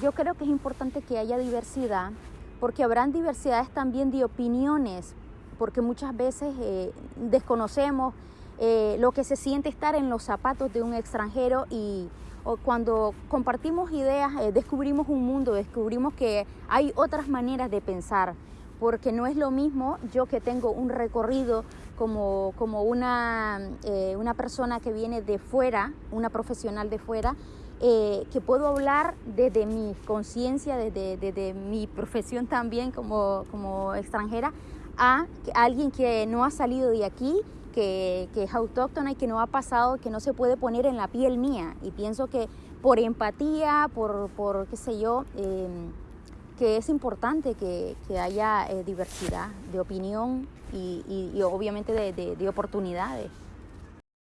yo creo que es importante que haya diversidad porque habrán diversidades también de opiniones, porque muchas veces eh, desconocemos eh, lo que se siente estar en los zapatos de un extranjero y cuando compartimos ideas eh, descubrimos un mundo, descubrimos que hay otras maneras de pensar, porque no es lo mismo yo que tengo un recorrido como, como una, una persona que viene de fuera, una profesional de fuera, eh, que puedo hablar desde mi conciencia, desde, mi profesión también como, como extranjera, a, alguien que no ha salido de aquí, que, que, es autóctona y que no ha pasado, que no se puede poner en la piel mía. Y pienso que por empatía, por, por qué sé yo, em, que es importante que, que haya eh, diversidad de opinión y, y, obviamente de, de oportunidades.